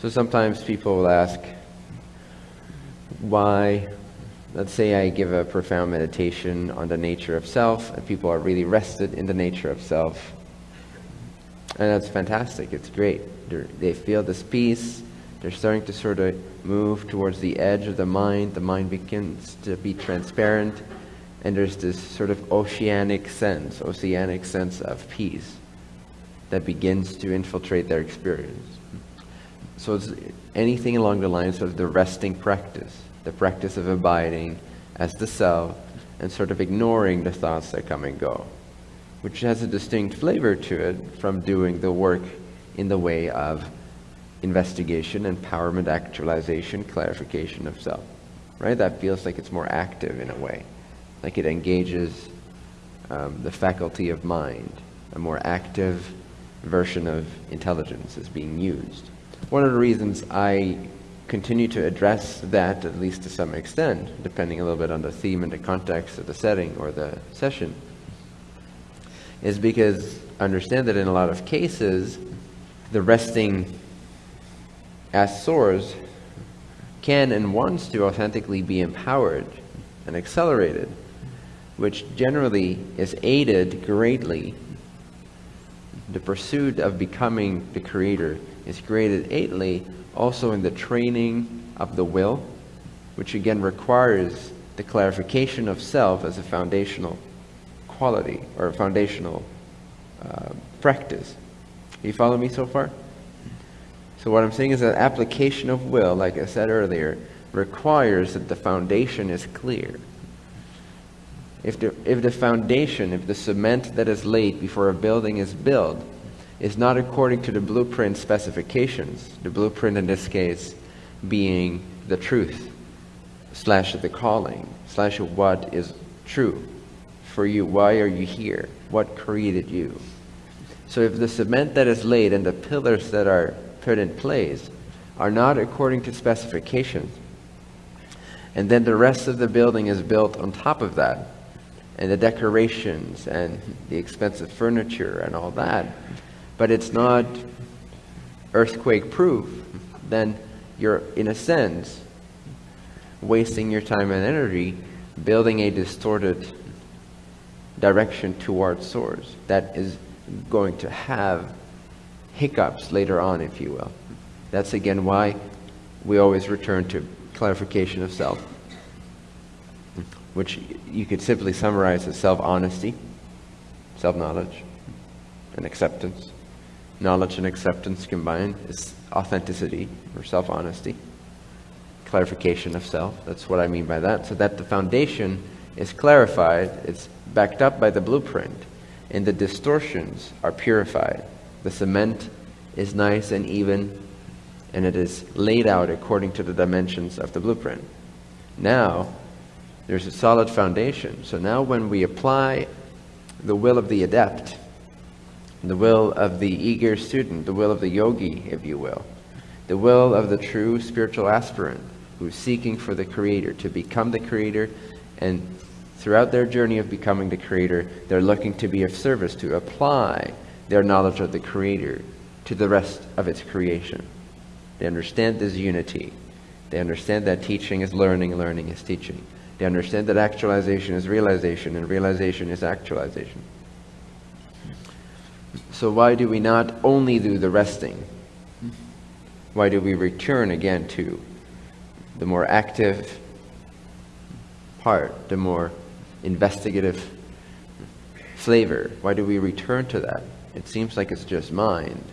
So sometimes people will ask, why, let's say I give a profound meditation on the nature of self, and people are really rested in the nature of self. And that's fantastic, it's great. They're, they feel this peace, they're starting to sort of move towards the edge of the mind, the mind begins to be transparent, and there's this sort of oceanic sense, oceanic sense of peace that begins to infiltrate their experience. So it's anything along the lines of the resting practice, the practice of abiding as the self and sort of ignoring the thoughts that come and go, which has a distinct flavor to it from doing the work in the way of investigation, empowerment, actualization, clarification of self. Right? That feels like it's more active in a way, like it engages um, the faculty of mind, a more active version of intelligence is being used. One of the reasons I continue to address that, at least to some extent, depending a little bit on the theme and the context of the setting or the session, is because I understand that in a lot of cases, the resting as source can and wants to authentically be empowered and accelerated, which generally is aided greatly. The pursuit of becoming the creator is created eightly also in the training of the will, which again requires the clarification of self as a foundational quality or a foundational uh, practice. You follow me so far? So what I'm saying is that application of will, like I said earlier, requires that the foundation is clear. If the, if the foundation, if the cement that is laid before a building is built, is not according to the blueprint specifications, the blueprint in this case being the truth, slash the calling, slash what is true for you. Why are you here? What created you? So if the cement that is laid and the pillars that are put in place are not according to specifications, and then the rest of the building is built on top of that, and the decorations and the expensive furniture and all that, but it's not earthquake proof, then you're, in a sense, wasting your time and energy building a distorted direction towards source that is going to have hiccups later on, if you will. That's again why we always return to clarification of self, which you could simply summarize as self honesty, self knowledge, and acceptance. Knowledge and acceptance combined is authenticity or self honesty. Clarification of self. That's what I mean by that. So that the foundation is clarified, it's backed up by the blueprint, and the distortions are purified. The cement is nice and even, and it is laid out according to the dimensions of the blueprint. Now, there's a solid foundation. So now, when we apply the will of the adept, the will of the eager student, the will of the yogi, if you will, the will of the true spiritual aspirant who's seeking for the Creator, to become the Creator, and throughout their journey of becoming the Creator, they're looking to be of service, to apply their knowledge of the Creator to the rest of its creation. They understand this unity. They understand that teaching is learning, learning is teaching. They understand that actualization is realization, and realization is actualization. So why do we not only do the resting? Why do we return again to the more active part, the more investigative flavor? Why do we return to that? It seems like it's just mind.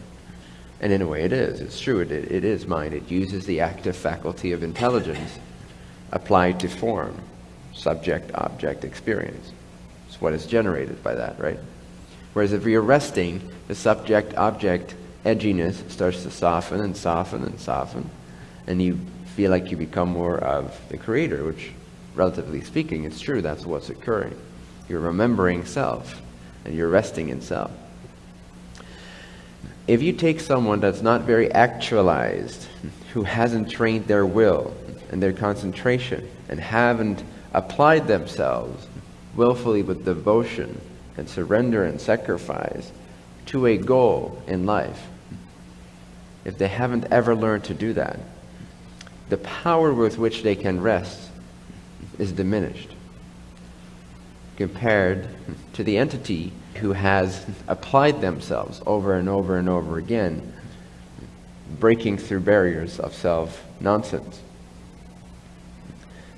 And in a way it is. It's true, it, it is mind. It uses the active faculty of intelligence applied to form, subject, object, experience. It's what is generated by that, right? Whereas if you're resting, the subject object edginess starts to soften and soften and soften, and you feel like you become more of the creator, which, relatively speaking, it's true, that's what's occurring. You're remembering self, and you're resting in self. If you take someone that's not very actualized, who hasn't trained their will and their concentration, and haven't applied themselves willfully with devotion and surrender and sacrifice to a goal in life. if they haven't ever learned to do that, the power with which they can rest is diminished compared to the entity who has applied themselves over and over and over again, breaking through barriers of self nonsense.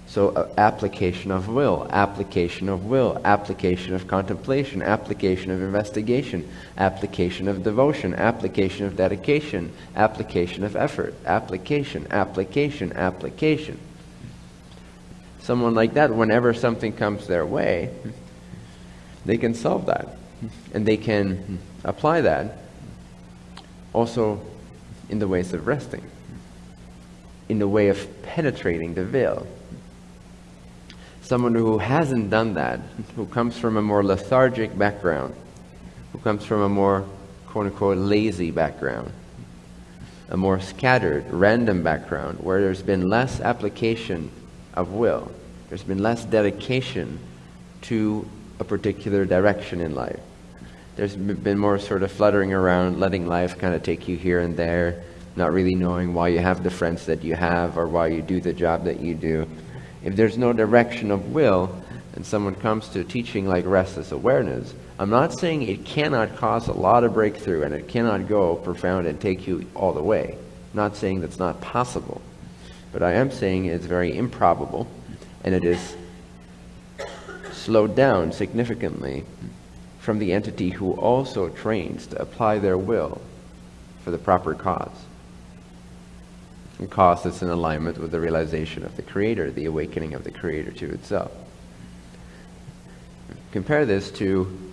So, uh, application of will, application of will, application of contemplation, application of investigation, application of devotion, application of dedication, application of effort, application, application, application. Someone like that, whenever something comes their way, they can solve that. And they can apply that also in the ways of resting, in the way of penetrating the veil someone who hasn't done that, who comes from a more lethargic background, who comes from a more quote unquote lazy background, a more scattered, random background, where there's been less application of will, there's been less dedication to a particular direction in life. There's been more sort of fluttering around, letting life kind of take you here and there, not really knowing why you have the friends that you have or why you do the job that you do if there's no direction of will, and someone comes to teaching like restless awareness, I'm not saying it cannot cause a lot of breakthrough and it cannot go profound and take you all the way. I'm not saying that's not possible. But I am saying it's very improbable and it is slowed down significantly from the entity who also trains to apply their will for the proper cause and cause that's in alignment with the realization of the Creator, the awakening of the Creator to itself. Compare this to,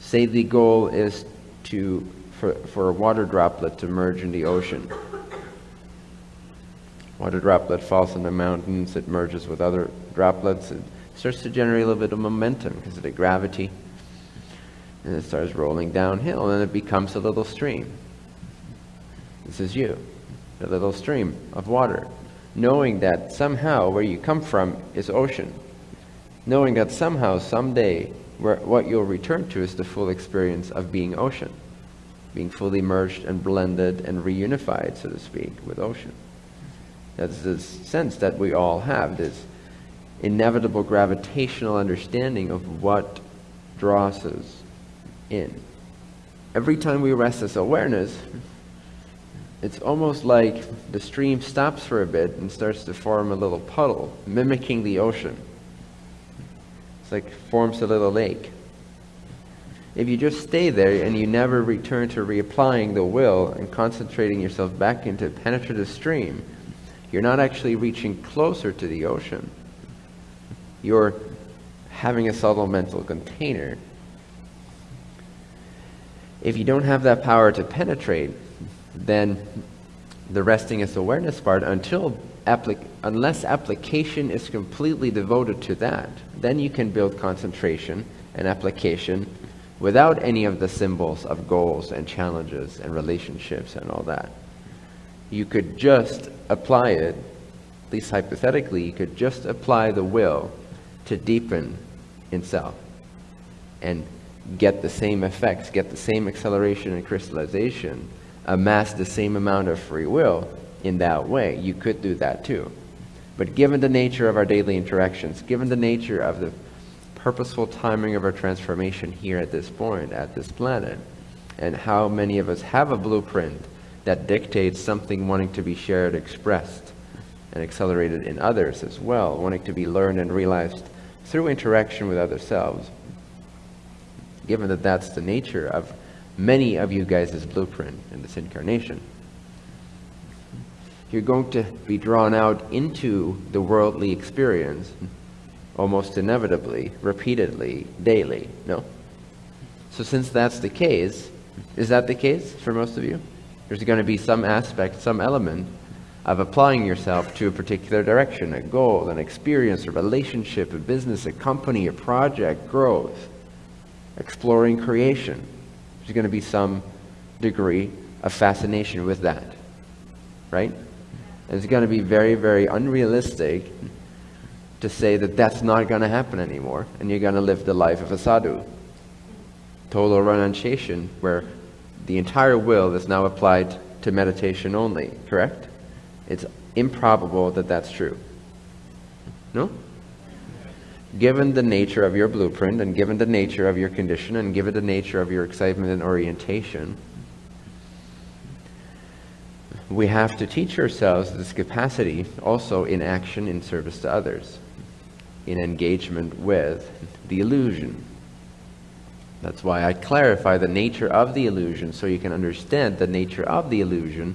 say the goal is to, for, for a water droplet to merge in the ocean. Water droplet falls in the mountains, it merges with other droplets, it starts to generate a little bit of momentum because of the gravity, and it starts rolling downhill, and it becomes a little stream. This is you a little stream of water, knowing that somehow where you come from is ocean, knowing that somehow, someday, where, what you'll return to is the full experience of being ocean, being fully merged and blended and reunified, so to speak, with ocean. That's this sense that we all have, this inevitable gravitational understanding of what draws us in. Every time we rest this awareness, it's almost like the stream stops for a bit and starts to form a little puddle, mimicking the ocean. It's like forms a little lake. If you just stay there and you never return to reapplying the will and concentrating yourself back into penetrative stream, you're not actually reaching closer to the ocean. You're having a subtle mental container. If you don't have that power to penetrate, then the resting is awareness part until applic- unless application is completely devoted to that then you can build concentration and application without any of the symbols of goals and challenges and relationships and all that. You could just apply it at least hypothetically you could just apply the will to deepen in self and get the same effects get the same acceleration and crystallization amass the same amount of free will in that way. You could do that too. But given the nature of our daily interactions, given the nature of the purposeful timing of our transformation here at this point, at this planet, and how many of us have a blueprint that dictates something wanting to be shared, expressed, and accelerated in others as well, wanting to be learned and realized through interaction with other selves. Given that that's the nature of many of you guys' blueprint in this incarnation. You're going to be drawn out into the worldly experience almost inevitably, repeatedly, daily, no? So since that's the case, is that the case for most of you? There's going to be some aspect, some element of applying yourself to a particular direction, a goal, an experience, a relationship, a business, a company, a project, growth, exploring creation. There's going to be some degree of fascination with that. Right? And it's going to be very, very unrealistic to say that that's not going to happen anymore and you're going to live the life of a sadhu. Total renunciation, where the entire will is now applied to meditation only, correct? It's improbable that that's true. No? Given the nature of your blueprint and given the nature of your condition and given the nature of your excitement and orientation, we have to teach ourselves this capacity also in action in service to others, in engagement with the illusion. That's why I clarify the nature of the illusion so you can understand the nature of the illusion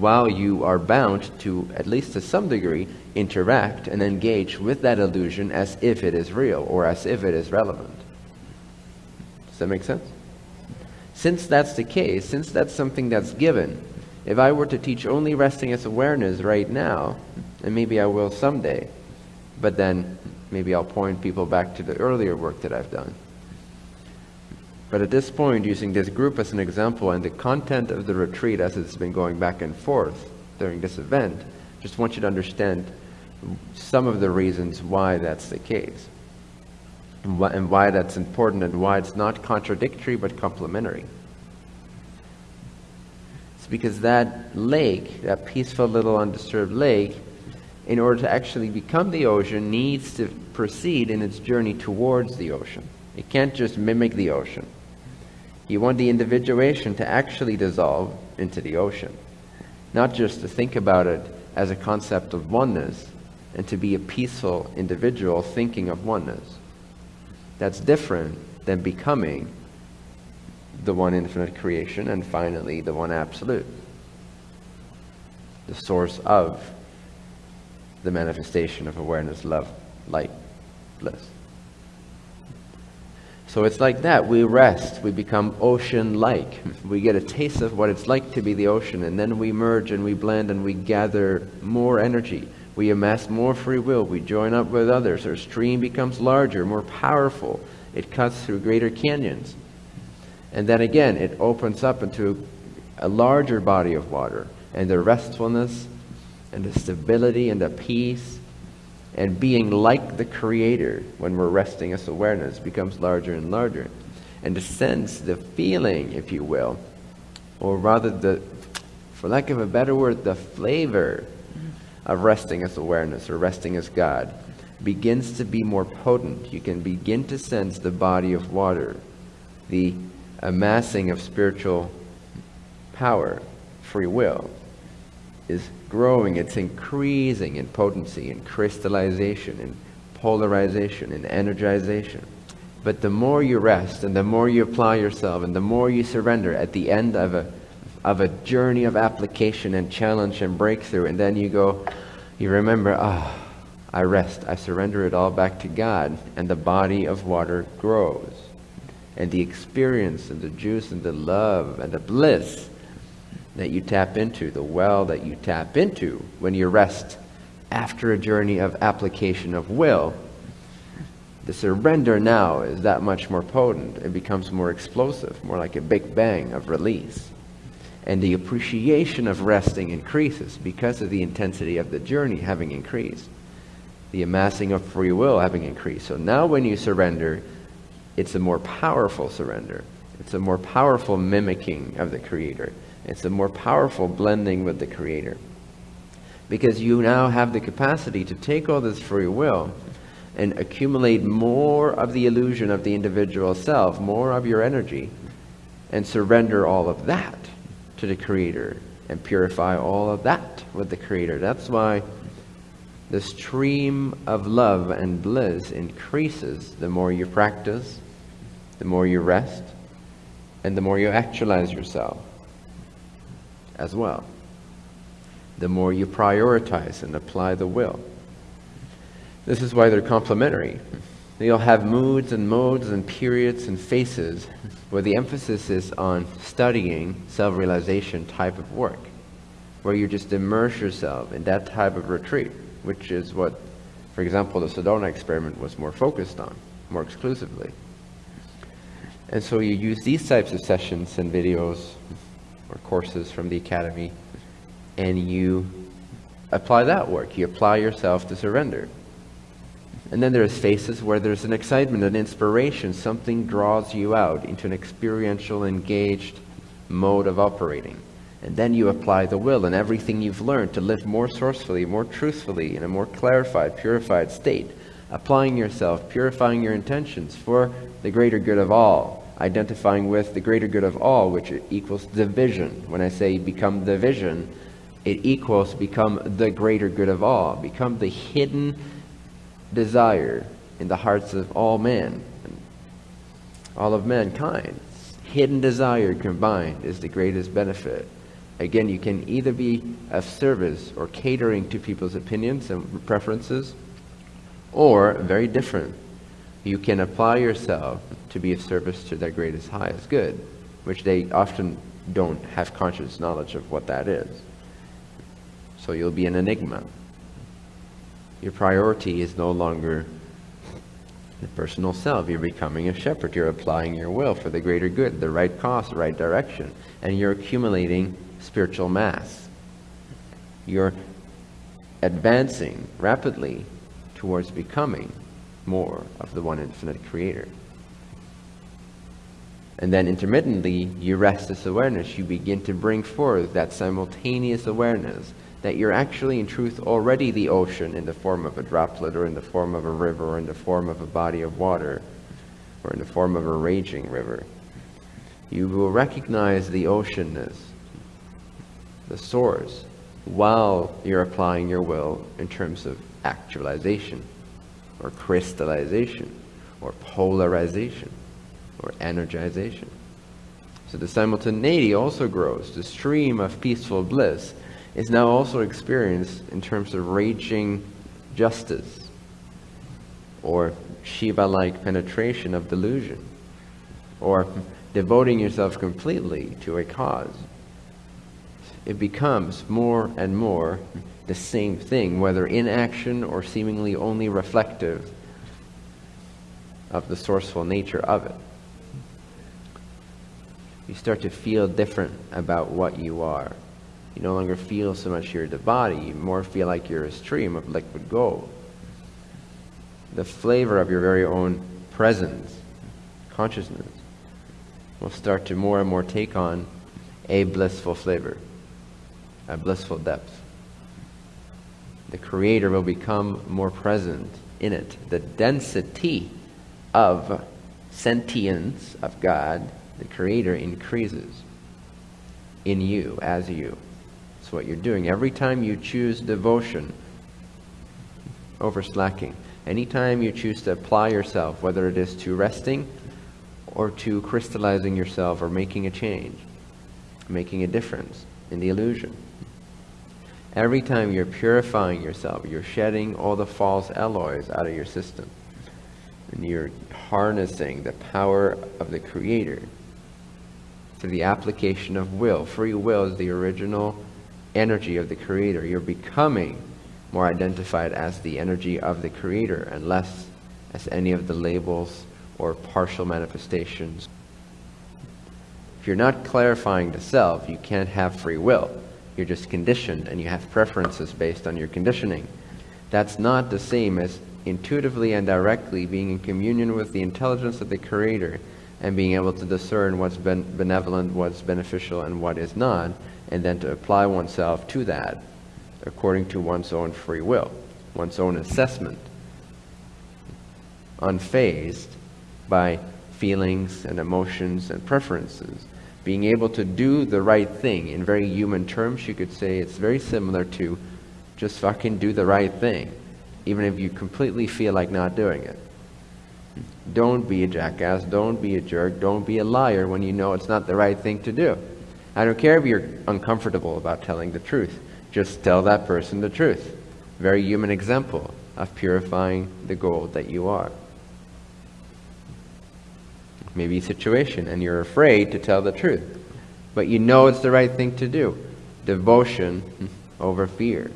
while you are bound to, at least to some degree, interact and engage with that illusion as if it is real or as if it is relevant. Does that make sense? Since that's the case, since that's something that's given, if I were to teach only resting as awareness right now, and maybe I will someday, but then maybe I'll point people back to the earlier work that I've done. But at this point, using this group as an example and the content of the retreat as it's been going back and forth during this event, just want you to understand some of the reasons why that's the case and why, and why that's important and why it's not contradictory but complementary. It's because that lake, that peaceful little undisturbed lake, in order to actually become the ocean, needs to proceed in its journey towards the ocean. It can't just mimic the ocean. You want the individuation to actually dissolve into the ocean, not just to think about it as a concept of oneness and to be a peaceful individual thinking of oneness. That's different than becoming the one infinite creation and finally the one absolute, the source of the manifestation of awareness, love, light, bliss. So it's like that. We rest. We become ocean like. We get a taste of what it's like to be the ocean, and then we merge and we blend and we gather more energy. We amass more free will. We join up with others. Our stream becomes larger, more powerful. It cuts through greater canyons. And then again, it opens up into a larger body of water. And the restfulness and the stability and the peace and being like the Creator when we're resting as awareness becomes larger and larger. And the sense, the feeling, if you will, or rather the, for lack of a better word, the flavor of resting as awareness or resting as God begins to be more potent. You can begin to sense the body of water, the amassing of spiritual power, free will, is growing, it's increasing in potency, in crystallization, in polarization, in energization. But the more you rest and the more you apply yourself and the more you surrender at the end of a, of a journey of application and challenge and breakthrough, and then you go, you remember, ah, oh, I rest, I surrender it all back to God, and the body of water grows. And the experience and the juice and the love and the bliss that you tap into, the well that you tap into when you rest after a journey of application of will, the surrender now is that much more potent. It becomes more explosive, more like a big bang of release. And the appreciation of resting increases because of the intensity of the journey having increased, the amassing of free will having increased. So now when you surrender, it's a more powerful surrender. It's a more powerful mimicking of the Creator. It's a more powerful blending with the Creator. Because you now have the capacity to take all this free will and accumulate more of the illusion of the individual self, more of your energy, and surrender all of that to the Creator and purify all of that with the Creator. That's why the stream of love and bliss increases the more you practice, the more you rest, and the more you actualize yourself as well. The more you prioritize and apply the will. This is why they're complementary. You'll have moods and modes and periods and faces where the emphasis is on studying self realization type of work, where you just immerse yourself in that type of retreat, which is what, for example, the Sedona experiment was more focused on, more exclusively. And so you use these types of sessions and videos or courses from the academy, and you apply that work. You apply yourself to surrender. And then there's phases where there's an excitement, an inspiration, something draws you out into an experiential, engaged mode of operating. And then you apply the will and everything you've learned to live more sourcefully, more truthfully, in a more clarified, purified state, applying yourself, purifying your intentions for the greater good of all, identifying with the greater good of all, which equals the vision. When I say become the vision, it equals become the greater good of all, become the hidden desire in the hearts of all men, all of mankind. Hidden desire combined is the greatest benefit. Again, you can either be of service or catering to people's opinions and preferences, or very different. You can apply yourself to be of service to their greatest, highest good, which they often don't have conscious knowledge of what that is. So you'll be an enigma. Your priority is no longer the personal self. You're becoming a shepherd. You're applying your will for the greater good, the right cause, the right direction. And you're accumulating spiritual mass. You're advancing rapidly towards becoming more of the one infinite creator. And then intermittently, you rest this awareness. You begin to bring forth that simultaneous awareness that you're actually, in truth, already the ocean in the form of a droplet, or in the form of a river, or in the form of a body of water, or in the form of a raging river. You will recognize the oceanness the source while you're applying your will in terms of actualization or crystallization or polarization or energization. So the simultaneity also grows. The stream of peaceful bliss is now also experienced in terms of raging justice or Shiva-like penetration of delusion or devoting yourself completely to a cause it becomes more and more the same thing, whether in action or seemingly only reflective of the sourceful nature of it. You start to feel different about what you are. You no longer feel so much you're the body, you more feel like you're a stream of liquid gold. The flavor of your very own presence, consciousness, will start to more and more take on a blissful flavor a blissful depth. The Creator will become more present in it. The density of sentience of God, the Creator, increases in you, as you. That's what you're doing. Every time you choose devotion over slacking, anytime you choose to apply yourself, whether it is to resting or to crystallizing yourself or making a change, making a difference in the illusion. Every time you're purifying yourself, you're shedding all the false alloys out of your system. And you're harnessing the power of the Creator through the application of will. Free will is the original energy of the Creator. You're becoming more identified as the energy of the Creator and less as any of the labels or partial manifestations. If you're not clarifying the self, you can't have free will. You're just conditioned and you have preferences based on your conditioning. That's not the same as intuitively and directly being in communion with the intelligence of the Creator and being able to discern what's ben benevolent, what's beneficial, and what is not, and then to apply oneself to that according to one's own free will, one's own assessment, unfazed by feelings and emotions and preferences being able to do the right thing in very human terms, you could say it's very similar to just fucking do the right thing, even if you completely feel like not doing it. Don't be a jackass, don't be a jerk, don't be a liar when you know it's not the right thing to do. I don't care if you're uncomfortable about telling the truth. Just tell that person the truth. Very human example of purifying the gold that you are maybe situation, and you're afraid to tell the truth. But you know it's the right thing to do. Devotion over fear.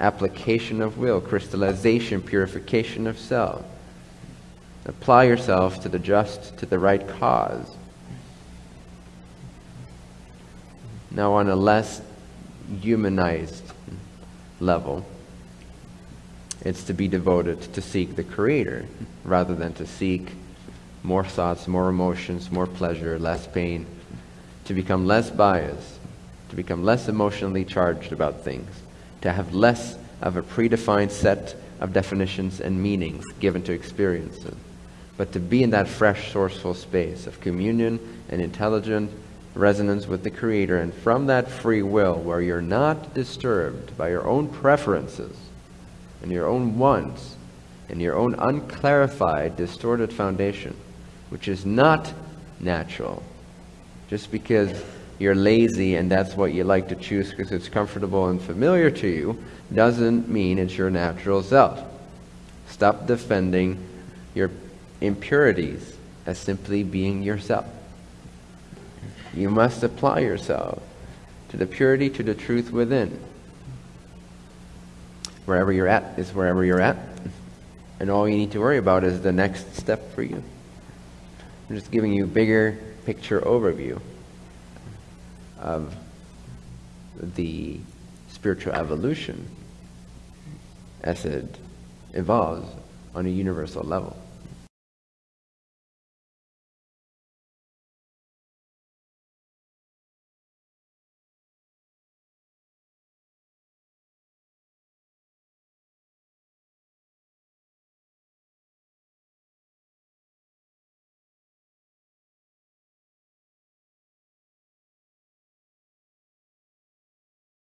Application of will, crystallization, purification of self. Apply yourself to the just, to the right cause. Now, on a less humanized level, it's to be devoted to seek the Creator rather than to seek more thoughts, more emotions, more pleasure, less pain, to become less biased, to become less emotionally charged about things, to have less of a predefined set of definitions and meanings given to experiences, but to be in that fresh, sourceful space of communion and intelligent resonance with the Creator, and from that free will where you're not disturbed by your own preferences and your own wants and your own unclarified, distorted foundation, which is not natural. Just because you're lazy and that's what you like to choose because it's comfortable and familiar to you doesn't mean it's your natural self. Stop defending your impurities as simply being yourself. You must apply yourself to the purity, to the truth within. Wherever you're at is wherever you're at. And all you need to worry about is the next step for you. I'm just giving you a bigger picture overview of the spiritual evolution as it evolves on a universal level.